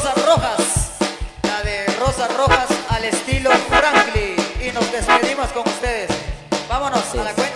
Rosas Rojas, la de Rosas Rojas al estilo Franklin. Y nos despedimos con ustedes. Vámonos a la cuenta.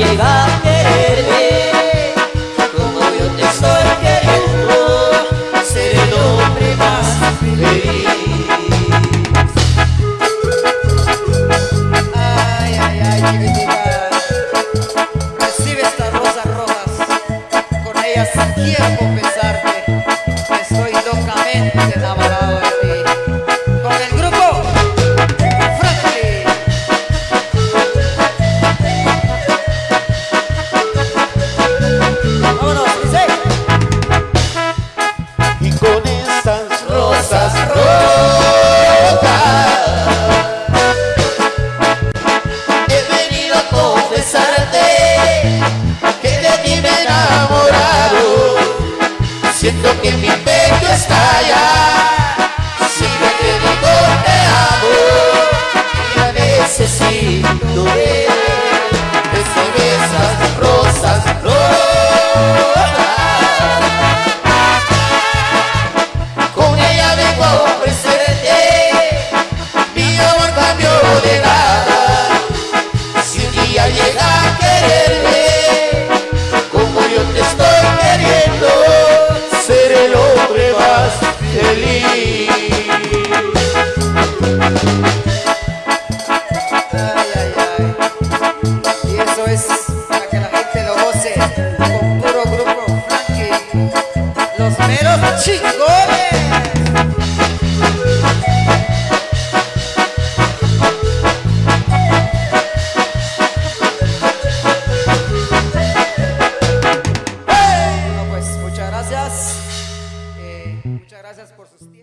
llegar. a quererme como yo te estoy queriendo, seré el hombre más feliz. gracias por sus tiempos.